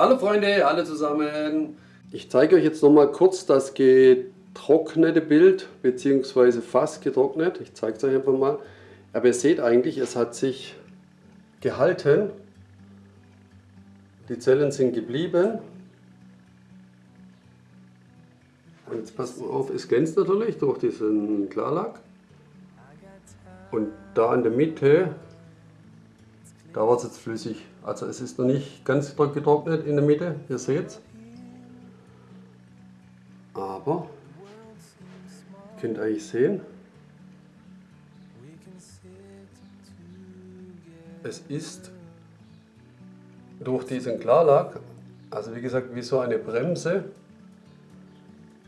Hallo Freunde, alle zusammen. Ich zeige euch jetzt noch mal kurz das getrocknete Bild, beziehungsweise fast getrocknet. Ich zeige es euch einfach mal. Aber ihr seht eigentlich, es hat sich gehalten. Die Zellen sind geblieben. Und jetzt passt mal auf, es glänzt natürlich durch diesen Klarlack. Und da in der Mitte, da war es jetzt flüssig. Also es ist noch nicht ganz getrocknet in der Mitte, ihr seht es. Aber, ihr könnt eigentlich sehen, es ist durch diesen Klarlack, also wie gesagt wie so eine Bremse,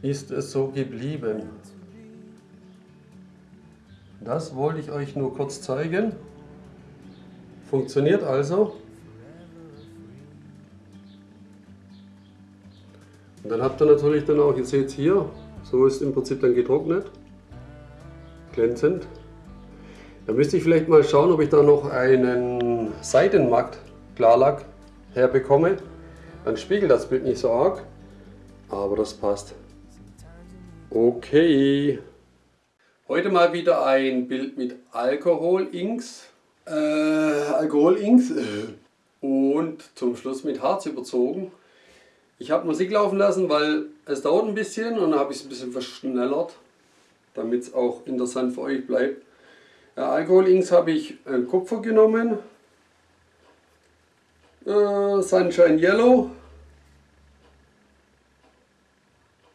ist es so geblieben. Das wollte ich euch nur kurz zeigen. Funktioniert also. Und dann habt ihr natürlich dann auch, ihr seht es hier, so ist im Prinzip dann getrocknet. Glänzend. Da müsste ich vielleicht mal schauen, ob ich da noch einen Seitenmatt Klarlack herbekomme. Dann spiegelt das Bild nicht so arg, aber das passt. Okay. Heute mal wieder ein Bild mit Alkohol-Inks. Äh, Alkohol-Inks. Und zum Schluss mit Harz überzogen. Ich habe Musik laufen lassen, weil es dauert ein bisschen und dann habe ich es ein bisschen verschnellert, damit es auch interessant für euch bleibt. Ja, Alkohol-Inks habe ich äh, Kupfer genommen, äh, Sunshine Yellow,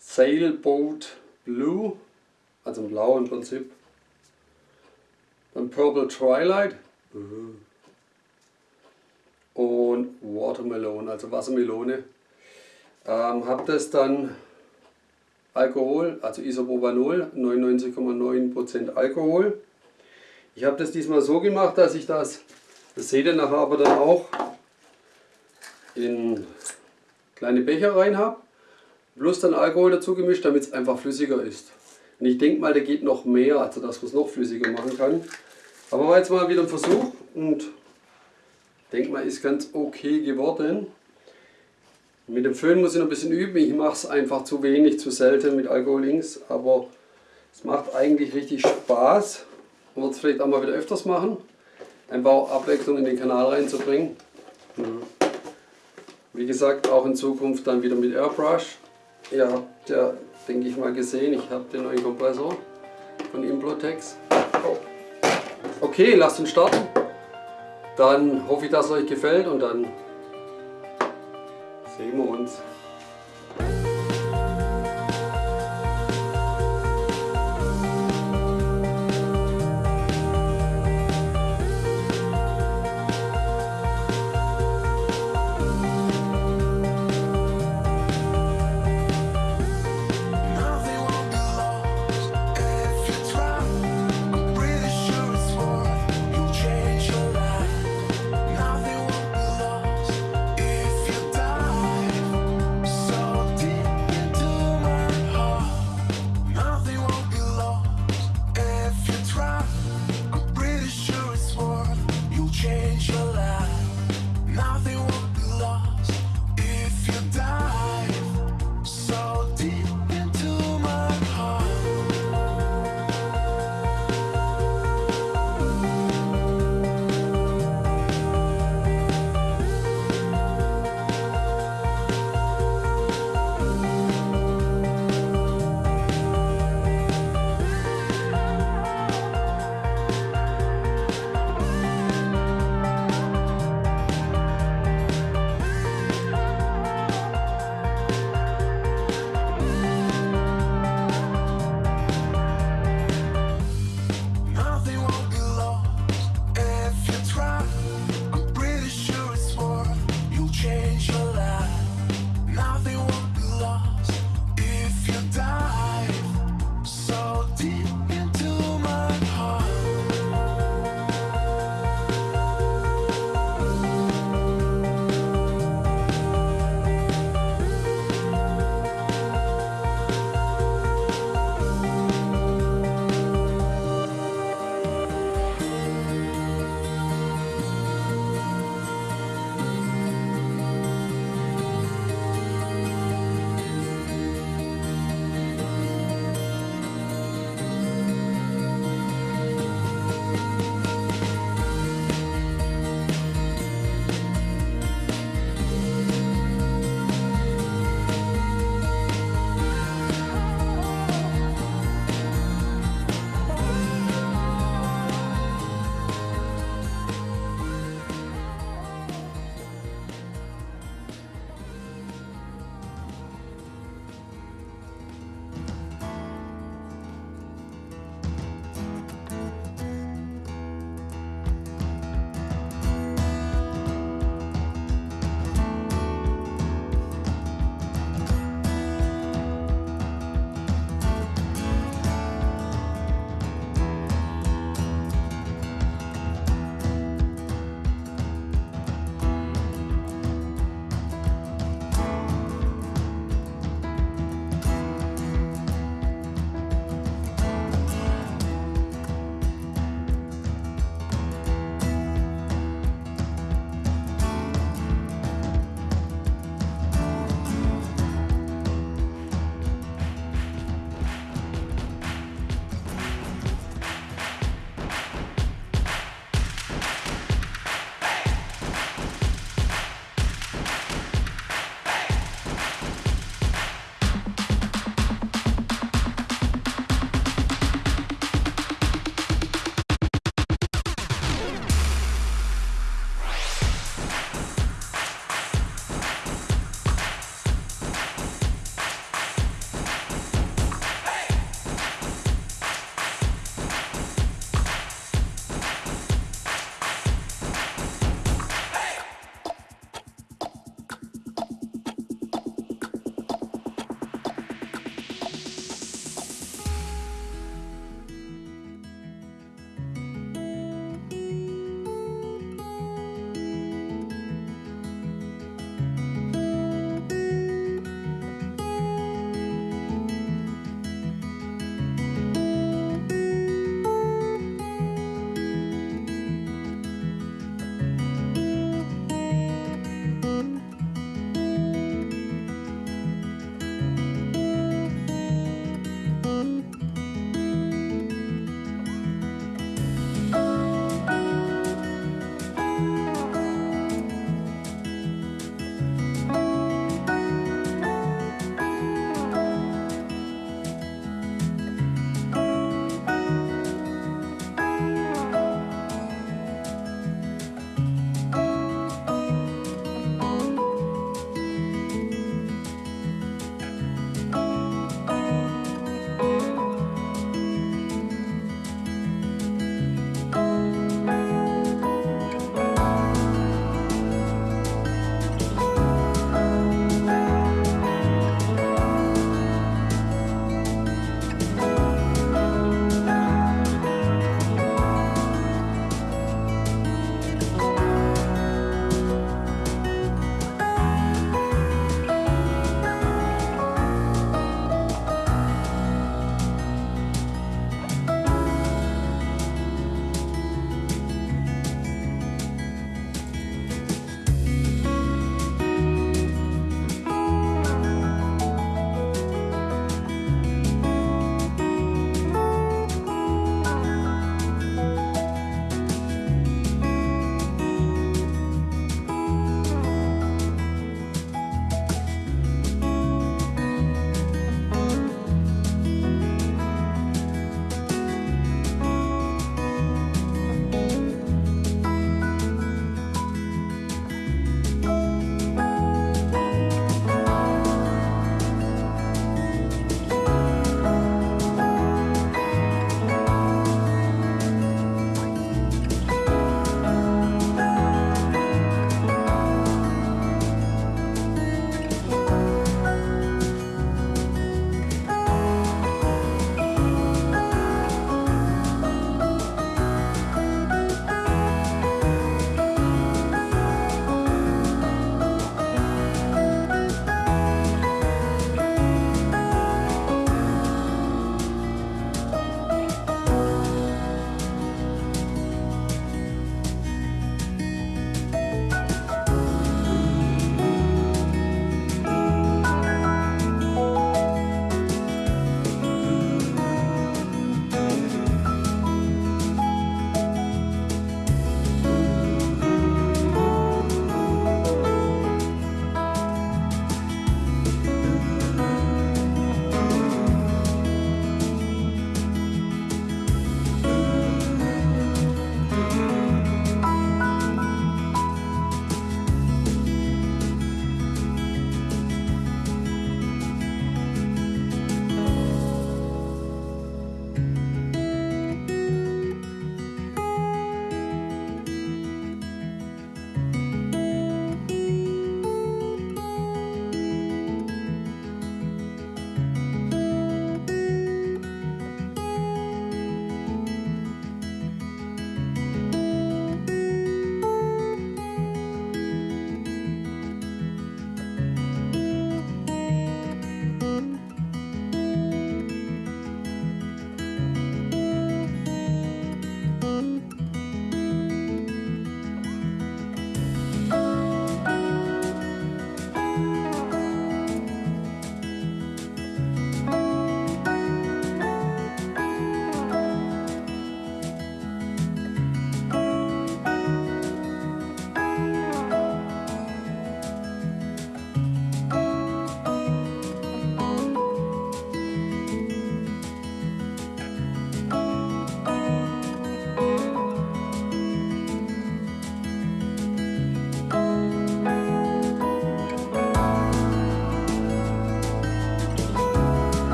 Sailboat Blue, also blau im Prinzip. Dann Purple Twilight. Und Watermelon, also Wassermelone. Ähm, habe das dann Alkohol, also Isopropanol, 99,9% Alkohol. Ich habe das diesmal so gemacht, dass ich das, das seht ihr nachher aber dann auch, in kleine Becher rein habe plus dann Alkohol dazu gemischt, damit es einfach flüssiger ist. Und ich denke mal, der geht noch mehr, also dass man es noch flüssiger machen kann. Aber war jetzt mal wieder ein Versuch und denke mal, ist ganz okay geworden. Mit dem Föhn muss ich noch ein bisschen üben. Ich mache es einfach zu wenig, zu selten mit Alkohol links. Aber es macht eigentlich richtig Spaß. Man wird es vielleicht auch mal wieder öfters machen. Einfach auch Abwechslung in den Kanal reinzubringen. Wie gesagt, auch in Zukunft dann wieder mit Airbrush. Ihr habt ja, denke ich mal, gesehen, ich habe den neuen Kompressor von Implotex. Okay, lasst uns starten. Dann hoffe ich, dass es euch gefällt und dann sehen wir uns.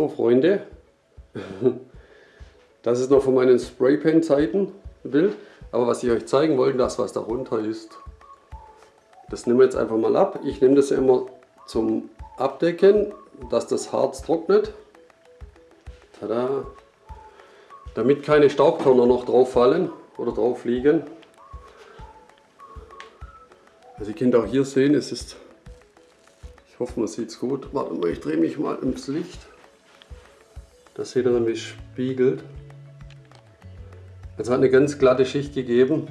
So Freunde, das ist noch von meinen Spraypan-Zeiten Bild. Aber was ich euch zeigen wollte, das was darunter ist, das nehmen wir jetzt einfach mal ab. Ich nehme das immer zum Abdecken, dass das Harz trocknet. Tada. Damit keine Staubkörner noch drauf fallen oder drauf liegen. Also ihr könnt auch hier sehen, es ist, ich hoffe man sieht es gut. Warte mal, ich drehe mich mal ins Licht. Das seht ihr es spiegelt. Es hat eine ganz glatte Schicht gegeben.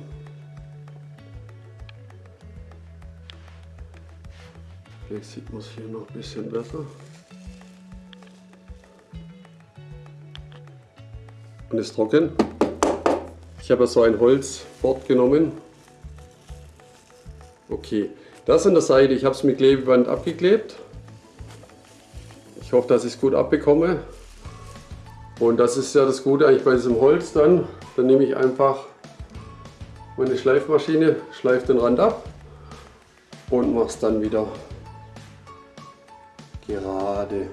Vielleicht sieht man es hier noch ein bisschen besser. Und ist trocken. Ich habe so ein Holzbord genommen. Okay, das an der Seite, ich habe es mit Klebeband abgeklebt. Ich hoffe, dass ich es gut abbekomme. Und das ist ja das Gute eigentlich bei diesem Holz dann. Dann nehme ich einfach meine Schleifmaschine, schleife den Rand ab und mache es dann wieder gerade.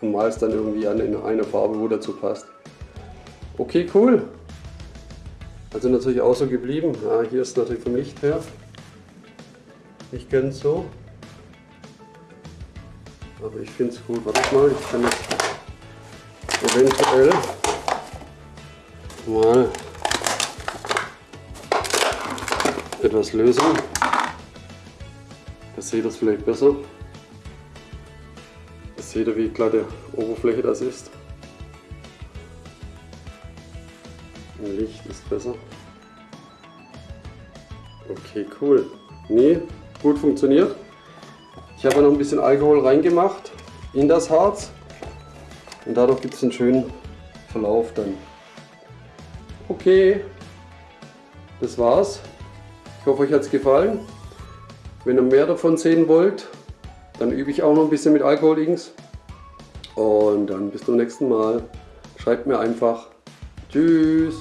Und mal es dann irgendwie an in einer Farbe, wo dazu passt. Okay, cool. Also natürlich auch so geblieben. Ja, hier ist natürlich vom Licht her nicht ganz so. Aber ich finde es gut. Warte mal, ich kann jetzt eventuell mal etwas lösen. Da seht ihr es vielleicht besser. Da seht ihr, wie glatte Oberfläche das ist. Licht ist besser. Okay, cool. Nee, gut funktioniert. Ich habe noch ein bisschen Alkohol reingemacht in das Harz. Und dadurch gibt es einen schönen Verlauf dann. Okay, das war's. Ich hoffe, euch hat es gefallen. Wenn ihr mehr davon sehen wollt, dann übe ich auch noch ein bisschen mit Alkohol links. Und dann bis zum nächsten Mal. Schreibt mir einfach. Tschüss.